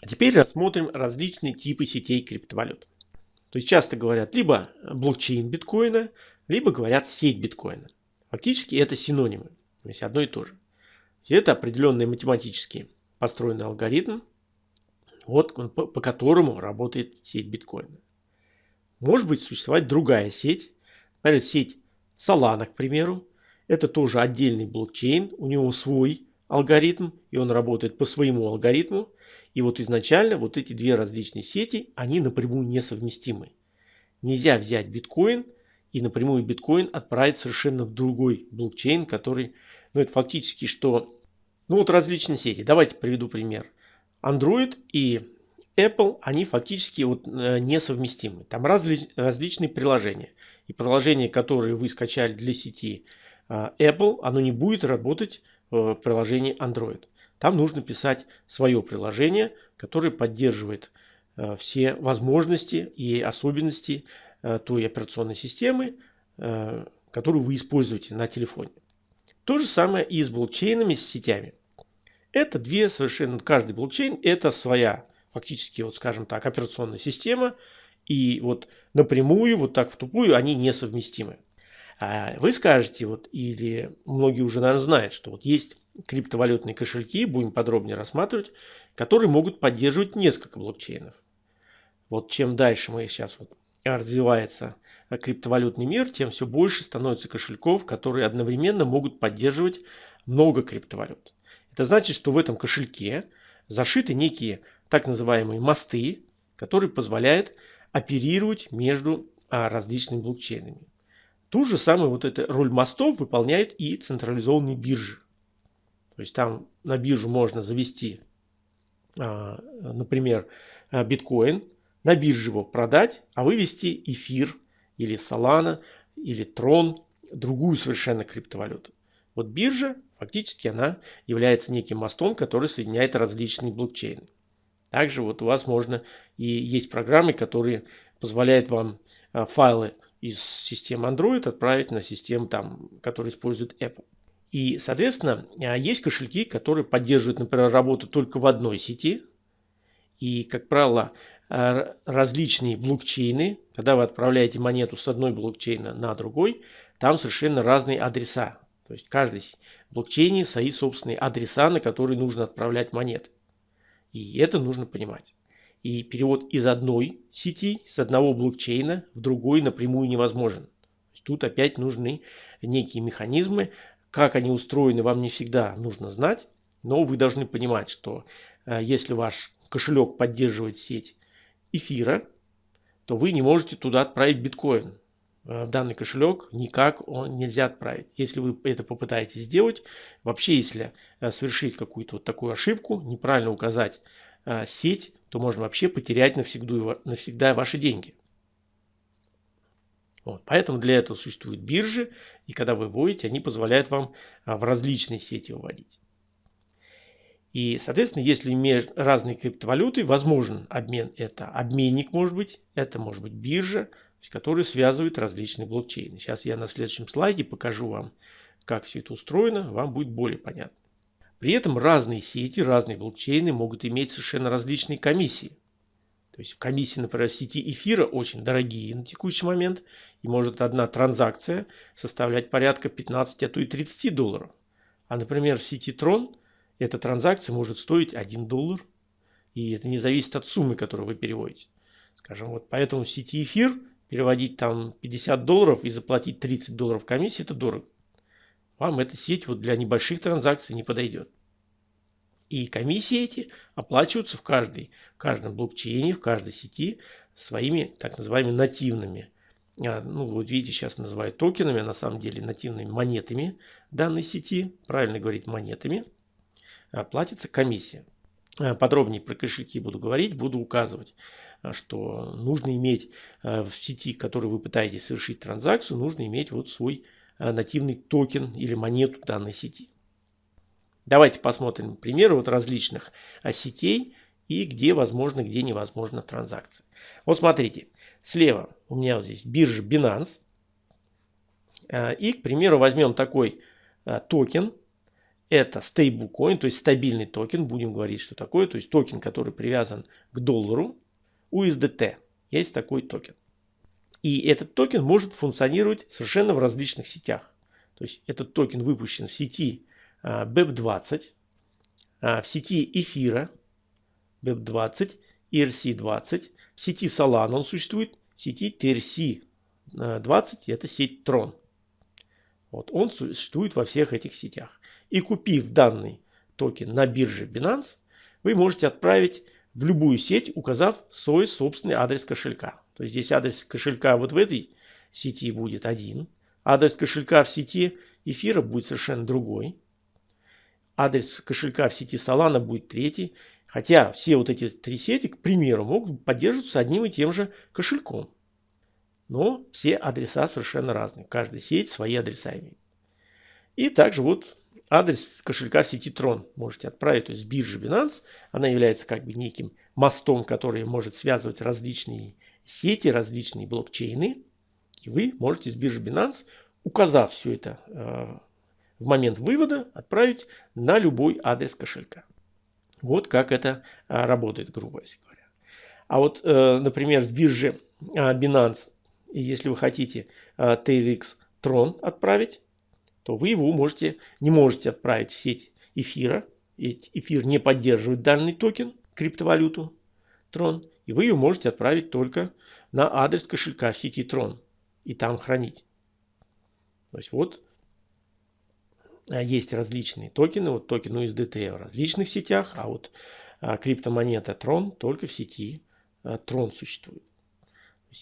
А теперь рассмотрим различные типы сетей криптовалют. То есть часто говорят либо блокчейн биткоина, либо говорят сеть биткоина. Фактически это синонимы, то есть одно и то же. Это определенный математически построенный алгоритм, вот, по, по которому работает сеть биткоина. Может быть существовать другая сеть, например, сеть Solana, к примеру. Это тоже отдельный блокчейн, у него свой алгоритм, и он работает по своему алгоритму. И вот изначально вот эти две различные сети, они напрямую несовместимы. Нельзя взять биткоин и напрямую биткоин отправить совершенно в другой блокчейн, который, ну это фактически что, ну вот различные сети. Давайте приведу пример. Android и Apple, они фактически вот э, несовместимы. Там разли, различные приложения. И приложение, которое вы скачали для сети э, Apple, оно не будет работать в приложении Android. Там нужно писать свое приложение, которое поддерживает э, все возможности и особенности той операционной системы, которую вы используете на телефоне. То же самое и с блокчейнами, с сетями. Это две совершенно, каждый блокчейн это своя фактически, вот скажем так, операционная система. И вот напрямую, вот так в тупую, они несовместимы. А вы скажете, вот, или многие уже, наверное, знают, что вот есть криптовалютные кошельки, будем подробнее рассматривать, которые могут поддерживать несколько блокчейнов. Вот чем дальше мы сейчас вот развивается криптовалютный мир, тем все больше становится кошельков, которые одновременно могут поддерживать много криптовалют. Это значит, что в этом кошельке зашиты некие так называемые мосты, которые позволяют оперировать между а, различными блокчейнами. Ту же самую вот эту роль мостов выполняют и централизованные биржи. То есть там на биржу можно завести, а, например, а, биткоин, на бирже его продать, а вывести эфир или Solana или Tron, другую совершенно криптовалюту. Вот биржа, фактически она является неким мостом, который соединяет различные блокчейны. Также вот у вас можно и есть программы, которые позволяют вам а, файлы из системы Android отправить на систему, там, которые использует Apple. И, соответственно, а, есть кошельки, которые поддерживают, например, работу только в одной сети. И, как правило, а, различные блокчейны, когда вы отправляете монету с одной блокчейна на другой, там совершенно разные адреса. То есть каждый блокчейне свои собственные адреса, на которые нужно отправлять монеты. И это нужно понимать. И перевод из одной сети, с одного блокчейна в другой напрямую невозможен. Тут опять нужны некие механизмы. Как они устроены, вам не всегда нужно знать. Но вы должны понимать, что э, если ваш кошелек поддерживает сеть эфира, то вы не можете туда отправить биткоин. Э, данный кошелек никак он нельзя отправить. Если вы это попытаетесь сделать, вообще если э, совершить какую-то вот такую ошибку, неправильно указать э, сеть, то можно вообще потерять навсегда, навсегда ваши деньги. Вот. Поэтому для этого существуют биржи, и когда вы вводите, они позволяют вам в различные сети выводить. И, соответственно, если между разные криптовалюты, возможен обмен. Это обменник может быть, это может быть биржа, которые связывают различные блокчейны. Сейчас я на следующем слайде покажу вам, как все это устроено, вам будет более понятно. При этом разные сети, разные блокчейны могут иметь совершенно различные комиссии. То есть комиссии, например, сети эфира очень дорогие на текущий момент. И может одна транзакция составлять порядка 15, а то и 30 долларов. А, например, в сети Tron эта транзакция может стоить 1 доллар. И это не зависит от суммы, которую вы переводите. Скажем, вот поэтому в сети эфир переводить там 50 долларов и заплатить 30 долларов комиссии, это дорого. Вам эта сеть вот для небольших транзакций не подойдет. И комиссии эти оплачиваются в, каждой, в каждом блокчейне, в каждой сети своими так называемыми нативными. А, ну, вот видите, сейчас называют токенами, а на самом деле нативными монетами данной сети. Правильно говорить монетами. Платится комиссия. А, подробнее про кошельки буду говорить, буду указывать. А, что нужно иметь а, в сети, в которой вы пытаетесь совершить транзакцию, нужно иметь вот свой а, нативный токен или монету данной сети. Давайте посмотрим примеры вот различных сетей и где возможно, где невозможно транзакции. Вот смотрите, слева у меня вот здесь биржа Binance. И, к примеру, возьмем такой токен. это стейблкоин, то есть стабильный токен, будем говорить, что такое, то есть токен, который привязан к доллару, USDT. Есть такой токен. И этот токен может функционировать совершенно в различных сетях. То есть этот токен выпущен в сети BEP20, а, а, в сети эфира BEP20, ERC20, в сети Solana он существует, в сети TRC20 это сеть Tron. Вот он существует во всех этих сетях. И купив данный токен на бирже Binance, вы можете отправить в любую сеть, указав свой собственный адрес кошелька. То есть здесь адрес кошелька вот в этой сети будет один. Адрес кошелька в сети эфира будет совершенно другой. Адрес кошелька в сети Solana будет третий. Хотя все вот эти три сети, к примеру, могут поддерживаться одним и тем же кошельком. Но все адреса совершенно разные. Каждая сеть свои адреса имеет. И также вот адрес кошелька сети Tron можете отправить, то есть с биржи Binance. Она является как бы неким мостом, который может связывать различные сети, различные блокчейны. И вы можете с биржи Binance, указав все это э, в момент вывода, отправить на любой адрес кошелька. Вот как это э, работает, грубо говоря. А вот, э, например, с биржи Binance если вы хотите TRX Tron отправить, то вы его можете, не можете отправить в сеть эфира. Ведь эфир не поддерживает данный токен, криптовалюту Tron. И вы ее можете отправить только на адрес кошелька сети Tron. И там хранить. То есть вот а, есть различные токены. Вот токен USDT в различных сетях. А вот а, криптомонета Tron только в сети Tron существует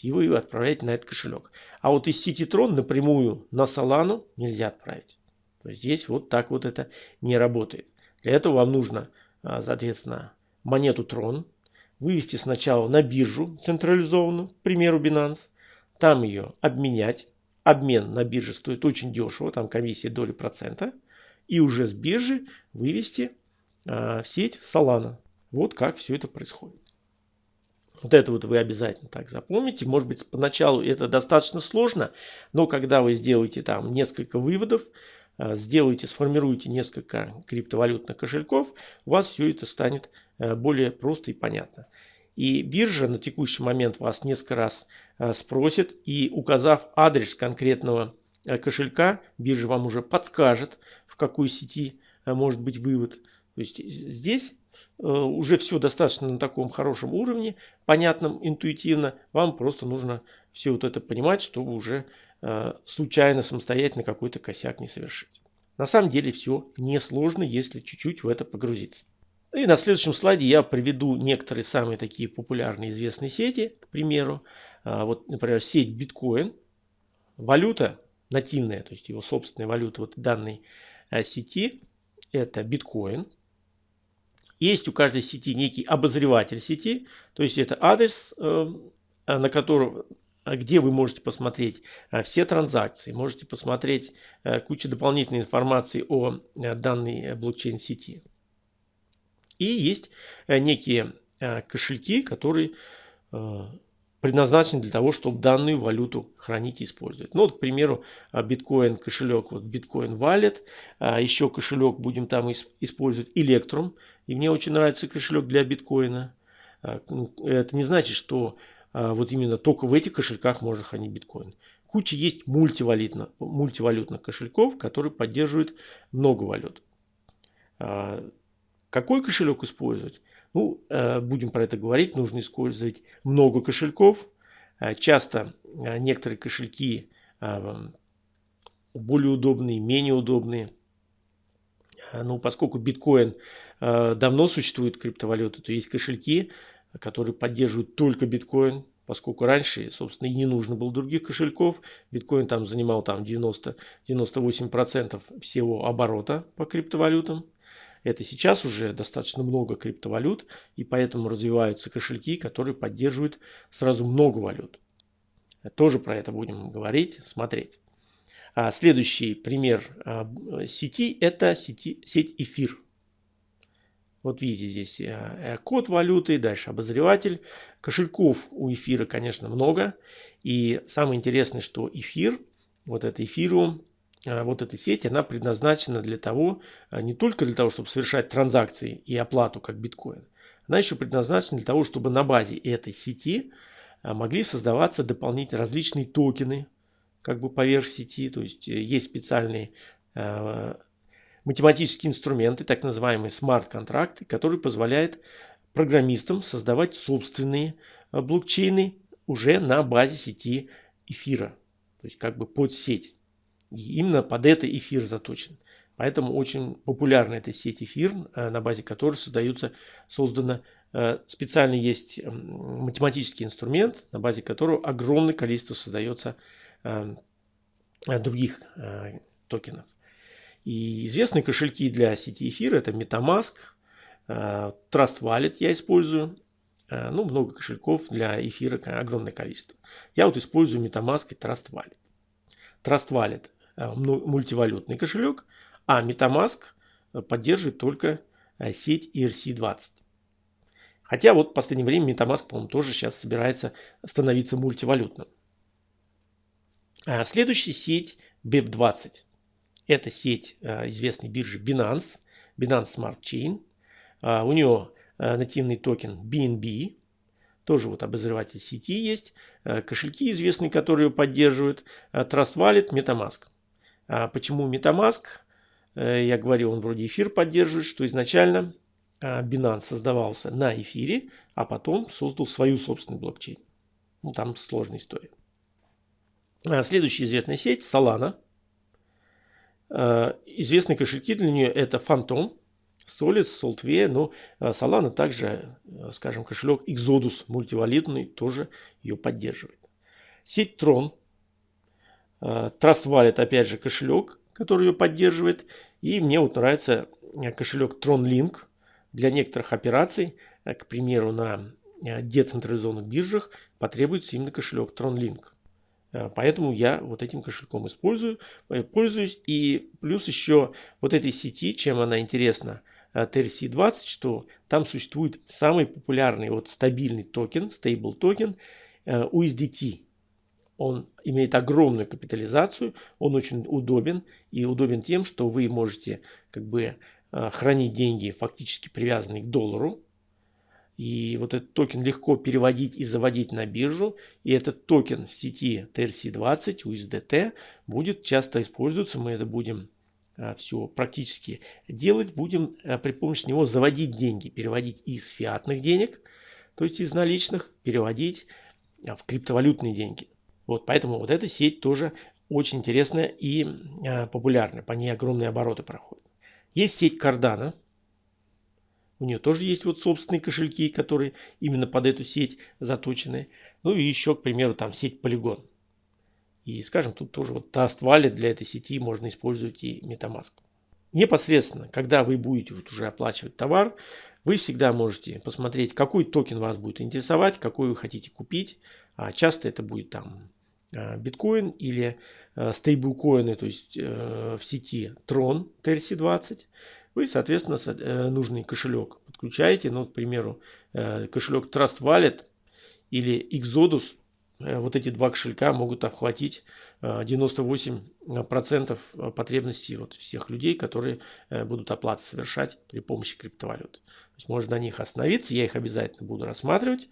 и вы отправляете на этот кошелек. А вот из сети Tron напрямую на Solana нельзя отправить. То есть здесь вот так вот это не работает. Для этого вам нужно, а, соответственно, монету Tron вывести сначала на биржу централизованную, к примеру Binance, там ее обменять. Обмен на бирже стоит очень дешево, там комиссия доли процента. И уже с биржи вывести а, в сеть Solana. Вот как все это происходит. Вот это вот вы обязательно так запомните. Может быть, поначалу это достаточно сложно, но когда вы сделаете там несколько выводов, э, сделаете, сформируете несколько криптовалютных кошельков, у вас все это станет э, более просто и понятно. И биржа на текущий момент вас несколько раз э, спросит, и указав адрес конкретного кошелька, биржа вам уже подскажет, в какой сети может быть вывод. То есть здесь Э, уже все достаточно на таком хорошем уровне, понятном, интуитивно. Вам просто нужно все вот это понимать, чтобы уже э, случайно, самостоятельно какой-то косяк не совершить. На самом деле все несложно, если чуть-чуть в это погрузиться. И на следующем слайде я приведу некоторые самые такие популярные известные сети. К примеру, э, вот, например, сеть биткоин. Валюта нативная, то есть его собственная валюта вот данной сети, это биткоин. Есть у каждой сети некий обозреватель сети, то есть это адрес, э, на котором где вы можете посмотреть э, все транзакции, можете посмотреть э, кучу дополнительной информации о данной блокчейн-сети. И есть некие кошельки, которые предназначены для того, чтобы данную валюту хранить и использовать. Ну, вот, к примеру, биткоин кошелек, вот биткоин Wallet, еще кошелек будем там использовать Electrum, и мне очень нравится кошелек для биткоина. А, ну, это не значит, что а, вот именно только в этих кошельках можно хранить биткоин. Куча есть мультивалютных, мультивалютных кошельков, которые поддерживают много валют. Какой кошелек использовать? Ну, будем про это говорить. Нужно использовать много кошельков. Часто некоторые кошельки более удобные, менее удобные. Э, ну, поскольку биткоин э, давно существует криптовалюта, то есть кошельки, которые поддерживают только биткоин, поскольку раньше, собственно, и не нужно было других кошельков. Биткоин там занимал там 90-98% всего оборота по криптовалютам. Это сейчас уже достаточно много криптовалют, и поэтому развиваются кошельки, которые поддерживают сразу много валют. Тоже про это будем говорить, смотреть. А следующий пример а, сети – это сети, сеть эфир. Вот видите здесь э, э, код валюты, дальше обозреватель. Кошельков у эфира, конечно, много. И самое интересное, что эфир, вот это эфиру, вот эта сеть, она предназначена для того, не только для того, чтобы совершать транзакции и оплату как биткоин, она еще предназначена для того, чтобы на базе этой сети могли создаваться дополнительные различные токены, как бы поверх сети, то есть есть специальные математические инструменты, так называемые смарт-контракты, которые позволяют программистам создавать собственные э, блокчейны уже на базе сети эфира. То есть как бы под сеть. И именно под это эфир заточен. Поэтому очень популярна эта сеть эфир, э, на базе которой создаются, создано э, специально есть математический инструмент, на базе которого огромное количество создается других токенов. И известные кошельки для сети эфира это MetaMask, э, Trust Wallet я использую. Э, ну, много кошельков для эфира, огромное количество. Я вот использую MetaMask и Trust Wallet. Trust Wallet э, мультивалютный кошелек, а MetaMask поддерживает только сеть ERC-20. Хотя вот в последнее время MetaMask, по-моему, тоже сейчас собирается становиться мультивалютным. Следующая сеть BEP20. Это сеть э, известной биржи Binance, Binance Smart Chain. А, у нее э, нативный токен BNB, тоже вот обозреватель сети есть, э, кошельки известные, которые ее поддерживают, Trust Wallet, MetaMask. А почему MetaMask? Я говорю, он вроде эфир поддерживает, что изначально Binance создавался на эфире, а потом создал свою собственную блокчейн. Ну, там сложная история. А, следующая известная сеть Solana. Э, известные кошельки для нее это Phantom, Solid, Saltware, но э, Solana также, э, скажем, кошелек Exodus мультивалютный тоже ее поддерживает. Сеть Tron, Trust Wallet опять же кошелек, который ее поддерживает. И мне вот нравится кошелек Tron Link для некоторых операций, к примеру, на децентрализованных биржах потребуется именно кошелек Tron Link. Э, поэтому я вот этим кошельком использую, э, пользуюсь. И плюс еще вот этой сети, чем она интересна, TRC20, э, что там существует самый популярный вот стабильный токен, stable токен USDT. Он имеет огромную капитализацию, он очень удобен и удобен тем, что вы можете как бы хранить деньги фактически привязанные к доллару, и вот этот токен легко переводить и заводить на биржу. И этот токен в сети TRC20, USDT, будет часто использоваться. Мы это будем а, все практически делать. Будем а, при помощи него заводить деньги, переводить из фиатных денег, то есть из наличных, переводить в криптовалютные деньги. Вот поэтому вот эта сеть тоже очень интересная и популярная. По ней огромные обороты проходят. Есть сеть Cardano. У нее тоже есть вот собственные кошельки, которые именно под эту сеть заточены. Ну и еще, к примеру, там сеть Polygon. И, скажем, тут тоже вот Trust Wallet для этой сети можно использовать и MetaMask. Непосредственно, когда вы будете вот уже оплачивать товар, вы всегда можете посмотреть, какой токен вас будет интересовать, какой вы хотите купить. А часто это будет там биткоин или а, стейблкоины, то есть э, в сети Tron TRC20 вы, соответственно, э, нужный кошелек подключаете. Ну, к примеру, э, кошелек Trust Wallet или Exodus. Вот эти два кошелька могут охватить 98% потребностей вот всех людей, которые будут оплаты совершать при помощи криптовалют. То есть можно на них остановиться, я их обязательно буду рассматривать.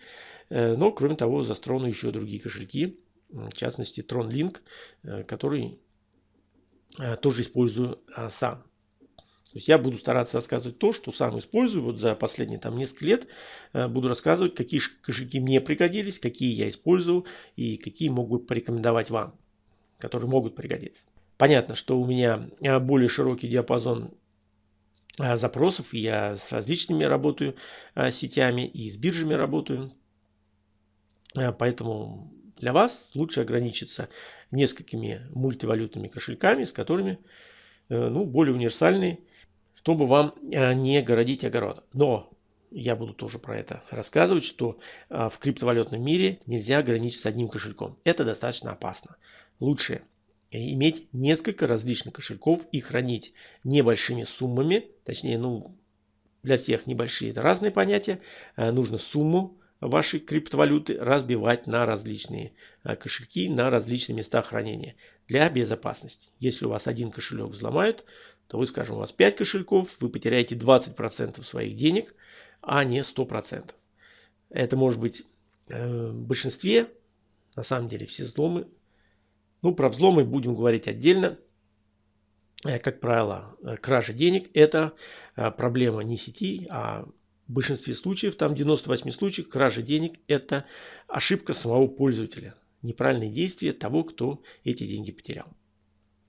Но, кроме того, застрону еще другие кошельки, в частности TronLink, который тоже использую сам. То есть я буду стараться рассказывать то, что сам использую. Вот за последние там несколько лет э, буду рассказывать, какие кошельки мне пригодились, какие я использовал и какие могу порекомендовать вам, которые могут пригодиться. Понятно, что у меня э, более широкий диапазон э, запросов. Я с различными работаю сетями и с биржами работаю. Поэтому для вас лучше ограничиться несколькими мультивалютными кошельками, с которыми ну, более универсальные чтобы вам э, не городить огород. Но я буду тоже про это рассказывать, что э, в криптовалютном мире нельзя ограничиться одним кошельком. Это достаточно опасно. Лучше иметь несколько различных кошельков и хранить небольшими суммами, точнее, ну, для всех небольшие это разные понятия. Э, нужно сумму ваши криптовалюты разбивать на различные э, кошельки, на различные места хранения для безопасности. Если у вас один кошелек взломают, то вы, скажем, у вас 5 кошельков, вы потеряете 20% своих денег, а не 100%. Это может быть э, в большинстве, на самом деле, все взломы. Ну, про взломы будем говорить отдельно. Э, как правило, э, кража денег – это проблема не сети, а в большинстве случаев, там 98 случаев, кража денег – это ошибка самого пользователя. Неправильные действия того, кто эти деньги потерял.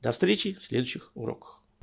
До встречи в следующих уроках.